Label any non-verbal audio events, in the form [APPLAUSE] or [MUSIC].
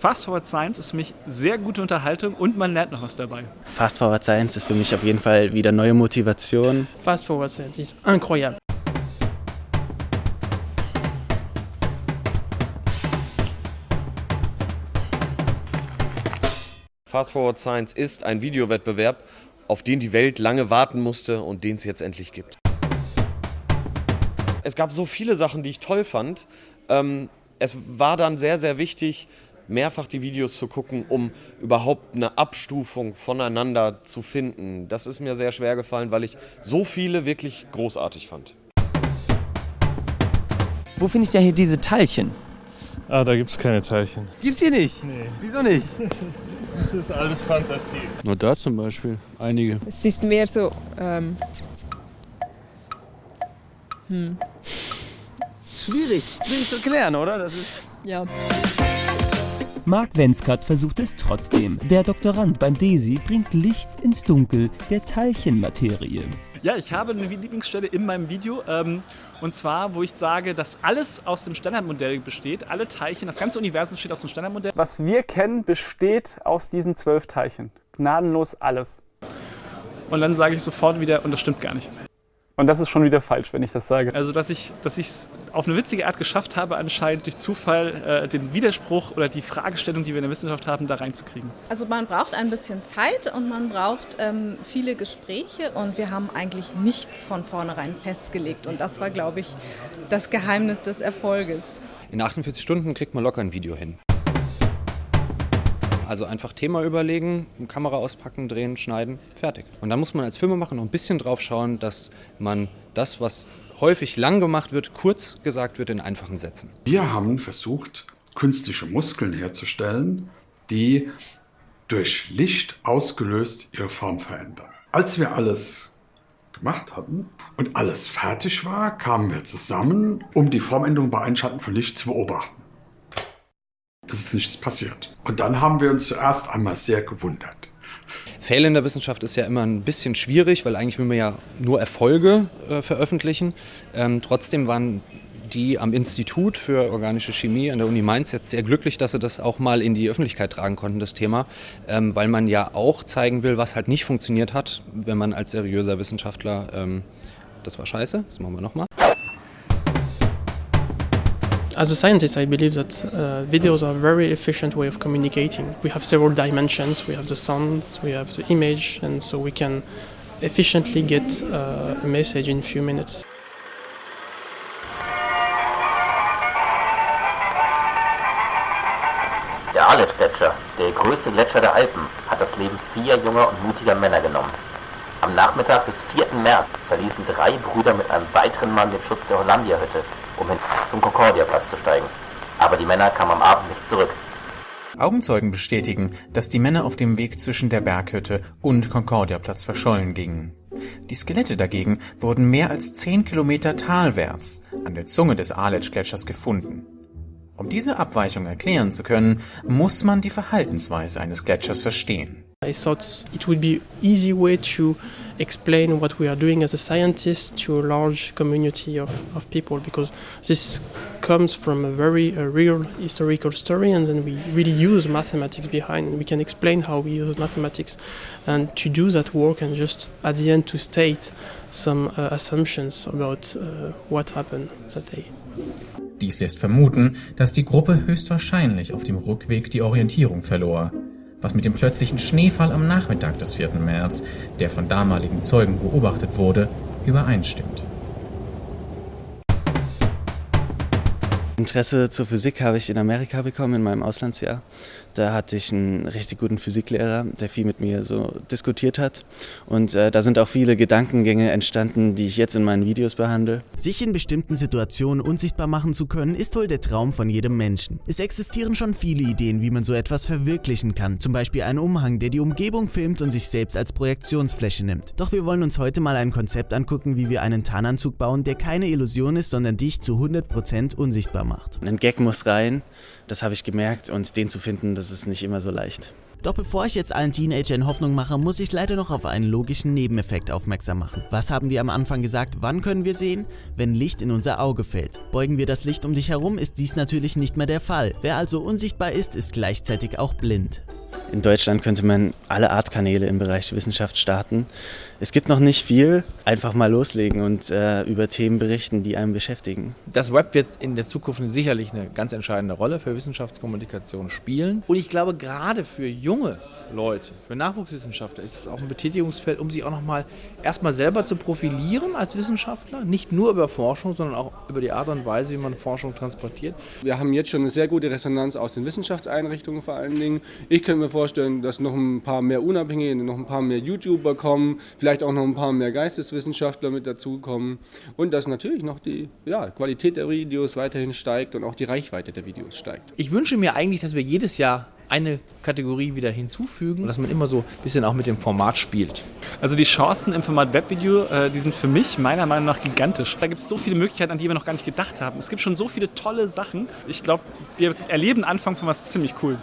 Fast Forward Science ist für mich sehr gute Unterhaltung und man lernt noch was dabei. Fast Forward Science ist für mich auf jeden Fall wieder neue Motivation. Fast Forward Science ist incroyable. Fast Forward Science ist ein Videowettbewerb, auf den die Welt lange warten musste und den es jetzt endlich gibt. Es gab so viele Sachen, die ich toll fand. Ähm, es war dann sehr, sehr wichtig, mehrfach die Videos zu gucken, um überhaupt eine Abstufung voneinander zu finden. Das ist mir sehr schwer gefallen, weil ich so viele wirklich großartig fand. Wo finde ich denn hier diese Teilchen? Ah, da gibt es keine Teilchen. Gibt's hier nicht? Nee. Wieso nicht? [LAUGHS] Das ist alles Fantasie. Na da zum Beispiel, einige. Es ist mehr so, ähm, hm, Schwierig. Schwierig zu klären, oder? Das ist ja. Mark Wenzkat versucht es trotzdem. Der Doktorand beim DESI bringt Licht ins Dunkel der Teilchenmaterie. Ja, ich habe eine Lieblingsstelle in meinem Video. Ähm, und zwar, wo ich sage, dass alles aus dem Standardmodell besteht. Alle Teilchen, das ganze Universum besteht aus dem Standardmodell. Was wir kennen, besteht aus diesen zwölf Teilchen. Gnadenlos alles. Und dann sage ich sofort wieder, und das stimmt gar nicht. Und das ist schon wieder falsch, wenn ich das sage. Also, dass ich dass es auf eine witzige Art geschafft habe, anscheinend durch Zufall äh, den Widerspruch oder die Fragestellung, die wir in der Wissenschaft haben, da reinzukriegen. Also man braucht ein bisschen Zeit und man braucht ähm, viele Gespräche und wir haben eigentlich nichts von vornherein festgelegt. Und das war, glaube ich, das Geheimnis des Erfolges. In 48 Stunden kriegt man locker ein Video hin. Also einfach Thema überlegen, Kamera auspacken, drehen, schneiden, fertig. Und dann muss man als Filmemacher noch ein bisschen drauf schauen, dass man das, was häufig lang gemacht wird, kurz gesagt wird in einfachen Sätzen. Wir haben versucht, künstliche Muskeln herzustellen, die durch Licht ausgelöst ihre Form verändern. Als wir alles gemacht hatten und alles fertig war, kamen wir zusammen, um die Formänderung bei Einschalten von Licht zu beobachten. Es ist nichts passiert. Und dann haben wir uns zuerst einmal sehr gewundert. Fehler in der Wissenschaft ist ja immer ein bisschen schwierig, weil eigentlich will man ja nur Erfolge äh, veröffentlichen. Ähm, trotzdem waren die am Institut für organische Chemie an der Uni Mainz jetzt sehr glücklich, dass sie das auch mal in die Öffentlichkeit tragen konnten, das Thema, ähm, weil man ja auch zeigen will, was halt nicht funktioniert hat, wenn man als seriöser Wissenschaftler, ähm, das war scheiße, das machen wir nochmal. As a scientist, I believe that uh, videos are a very efficient way of communicating. We have several dimensions. We have the sound, we have the image, and so we can efficiently get uh, a message in a few minutes. Der Arlet-Gletscher, der größte Gletscher der Alpen, hat das Leben vier junger und mutiger Männer genommen. Am Nachmittag des 4. März verließen drei Brüder mit einem weiteren Mann den Schutz der Hollandia-Hütte, um hin zum Concordia-Platz zu steigen. Aber die Männer kamen am Abend nicht zurück. Augenzeugen bestätigen, dass die Männer auf dem Weg zwischen der Berghütte und Concordia-Platz verschollen gingen. Die Skelette dagegen wurden mehr als 10 Kilometer talwärts an der Zunge des Aletsch-Gletschers gefunden. Um diese Abweichung erklären zu können, muss man die Verhaltensweise eines Gletschers verstehen. I thought it would be easy way to explain what we are doing as a scientist to a large community of, of people because this comes from a very a real historical story and then we really use mathematics behind and we can explain how we use mathematics and to do that work and just at the end to state some uh, assumptions about uh, what happened that day. Dies lässt vermuten, dass die Gruppe höchstwahrscheinlich auf dem Rückweg die Orientierung verlor, was mit dem plötzlichen Schneefall am Nachmittag des 4. März, der von damaligen Zeugen beobachtet wurde, übereinstimmt. Interesse zur Physik habe ich in Amerika bekommen, in meinem Auslandsjahr. Da hatte ich einen richtig guten Physiklehrer, der viel mit mir so diskutiert hat. Und äh, da sind auch viele Gedankengänge entstanden, die ich jetzt in meinen Videos behandle. Sich in bestimmten Situationen unsichtbar machen zu können, ist wohl der Traum von jedem Menschen. Es existieren schon viele Ideen, wie man so etwas verwirklichen kann. Zum Beispiel ein Umhang, der die Umgebung filmt und sich selbst als Projektionsfläche nimmt. Doch wir wollen uns heute mal ein Konzept angucken, wie wir einen Tarnanzug bauen, der keine Illusion ist, sondern dich zu 100% unsichtbar macht. Ein Gag muss rein, das habe ich gemerkt und den zu finden, das ist nicht immer so leicht. Doch bevor ich jetzt allen Teenagern Hoffnung mache, muss ich leider noch auf einen logischen Nebeneffekt aufmerksam machen. Was haben wir am Anfang gesagt, wann können wir sehen? Wenn Licht in unser Auge fällt. Beugen wir das Licht um dich herum, ist dies natürlich nicht mehr der Fall. Wer also unsichtbar ist, ist gleichzeitig auch blind. In Deutschland könnte man alle Art Kanäle im Bereich Wissenschaft starten. Es gibt noch nicht viel, einfach mal loslegen und äh, über Themen berichten, die einen beschäftigen. Das Web wird in der Zukunft sicherlich eine ganz entscheidende Rolle für Wissenschaftskommunikation spielen. Und ich glaube, gerade für junge Leute, für Nachwuchswissenschaftler ist es auch ein Betätigungsfeld, um sich auch nochmal erstmal selber zu profilieren als Wissenschaftler. Nicht nur über Forschung, sondern auch über die Art und Weise, wie man Forschung transportiert. Wir haben jetzt schon eine sehr gute Resonanz aus den Wissenschaftseinrichtungen vor allen Dingen. Ich könnte mir vorstellen, dass noch ein paar mehr Unabhängige, noch ein paar mehr YouTuber kommen, vielleicht auch noch ein paar mehr Geisteswissenschaftler mit dazukommen und dass natürlich noch die ja, Qualität der Videos weiterhin steigt und auch die Reichweite der Videos steigt. Ich wünsche mir eigentlich, dass wir jedes Jahr eine Kategorie wieder hinzufügen, dass man immer so ein bisschen auch mit dem Format spielt. Also die Chancen im Format Webvideo, äh, die sind für mich meiner Meinung nach gigantisch. Da gibt es so viele Möglichkeiten, an die wir noch gar nicht gedacht haben. Es gibt schon so viele tolle Sachen. Ich glaube, wir erleben Anfang von was ziemlich cool.